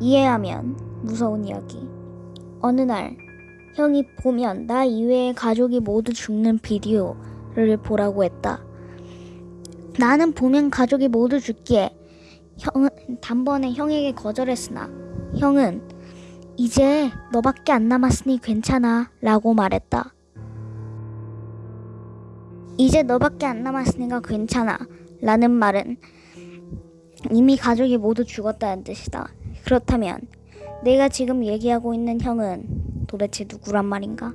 이해하면 무서운 이야기. 어느 날 형이 보면 나 이외의 가족이 모두 죽는 비디오를 보라고 했다. 나는 보면 가족이 모두 죽기에 형은 단번에 형에게 거절했으나 형은 이제 너밖에 안 남았으니 괜찮아 라고 말했다. 이제 너밖에 안 남았으니까 괜찮아 라는 말은 이미 가족이 모두 죽었다는 뜻이다. 그렇다면 내가 지금 얘기하고 있는 형은 도대체 누구란 말인가?